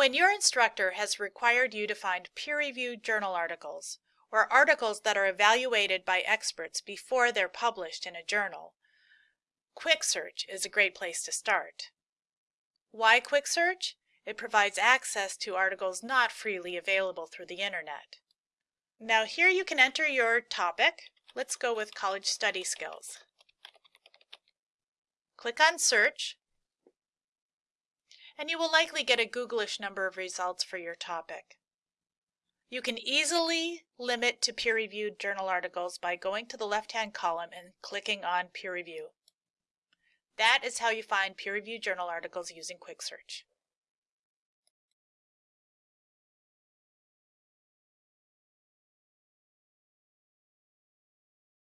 When your instructor has required you to find peer-reviewed journal articles, or articles that are evaluated by experts before they're published in a journal, Quick Search is a great place to start. Why Quick Search? It provides access to articles not freely available through the internet. Now here you can enter your topic. Let's go with college study skills. Click on search and you will likely get a Googlish number of results for your topic. You can easily limit to peer-reviewed journal articles by going to the left-hand column and clicking on peer review. That is how you find peer-reviewed journal articles using Quick Search.